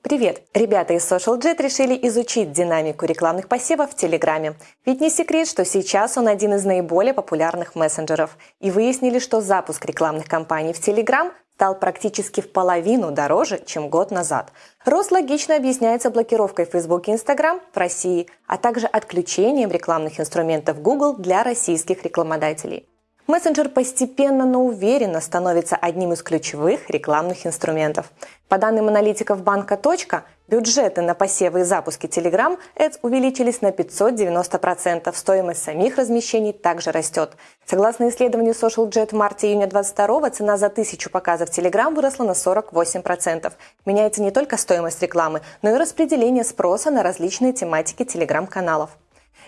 Привет! Ребята из SocialJet решили изучить динамику рекламных посевов в Телеграме. Ведь не секрет, что сейчас он один из наиболее популярных мессенджеров. И выяснили, что запуск рекламных кампаний в Телеграм стал практически в половину дороже, чем год назад. Рост логично объясняется блокировкой Facebook и Instagram в России, а также отключением рекламных инструментов Google для российских рекламодателей. Мессенджер постепенно, но уверенно становится одним из ключевых рекламных инструментов. По данным аналитиков банка «Точка», бюджеты на посевы и запуски Telegram Ads увеличились на 590%. Стоимость самих размещений также растет. Согласно исследованию SocialJet в марте-июне 2022 цена за тысячу показов Telegram выросла на 48%. Меняется не только стоимость рекламы, но и распределение спроса на различные тематики Telegram-каналов.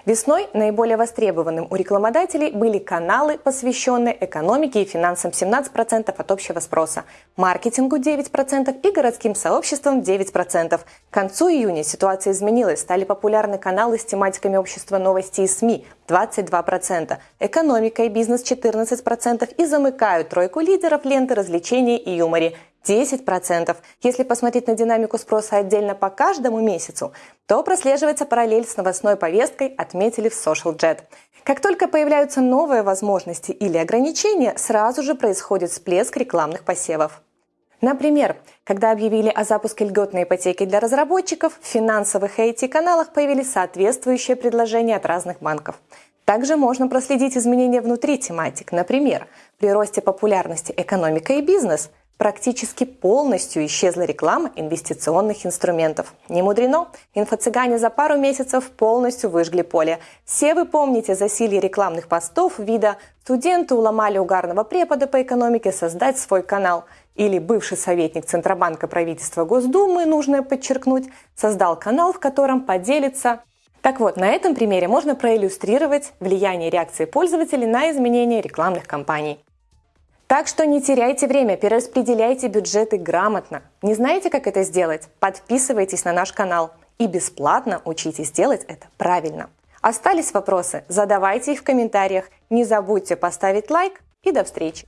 Весной наиболее востребованным у рекламодателей были каналы, посвященные экономике и финансам 17% от общего спроса, маркетингу 9% и городским сообществам 9%. К концу июня ситуация изменилась, стали популярны каналы с тематиками общества новости и СМИ 22%, экономика и бизнес 14% и замыкают тройку лидеров ленты развлечений и юморе 10%. Если посмотреть на динамику спроса отдельно по каждому месяцу, то прослеживается параллель с новостной повесткой, отметили в SocialJet. Как только появляются новые возможности или ограничения, сразу же происходит всплеск рекламных посевов. Например, когда объявили о запуске льготной ипотеки для разработчиков, в финансовых и IT-каналах появились соответствующие предложения от разных банков. Также можно проследить изменения внутри тематик. Например, при росте популярности экономика и бизнес практически полностью исчезла реклама инвестиционных инструментов. Не мудрено, инфо-цыгане за пару месяцев полностью выжгли поле. Все вы помните засилье рекламных постов вида «Студенты уломали угарного препода по экономике создать свой канал» или бывший советник Центробанка правительства Госдумы, нужно подчеркнуть, создал канал, в котором поделится так вот, на этом примере можно проиллюстрировать влияние реакции пользователей на изменения рекламных кампаний. Так что не теряйте время, перераспределяйте бюджеты грамотно. Не знаете, как это сделать? Подписывайтесь на наш канал и бесплатно учитесь делать это правильно. Остались вопросы? Задавайте их в комментариях. Не забудьте поставить лайк и до встречи!